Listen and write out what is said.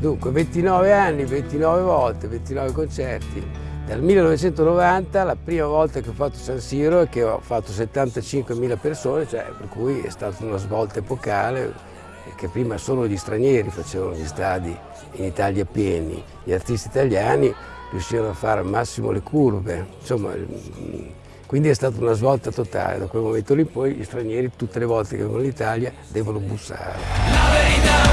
Dunque, 29 anni, 29 volte, 29 concerti. Dal 1990, la prima volta che ho fatto San Siro e che ho fatto 75.000 persone, cioè, per cui è stata una svolta epocale, eh, che prima solo gli stranieri facevano gli stadi in Italia pieni, gli artisti italiani riuscivano a fare al massimo le curve, insomma, mm, quindi è stata una svolta totale, da quel momento lì poi gli stranieri tutte le volte che vengono in Italia devono bussare.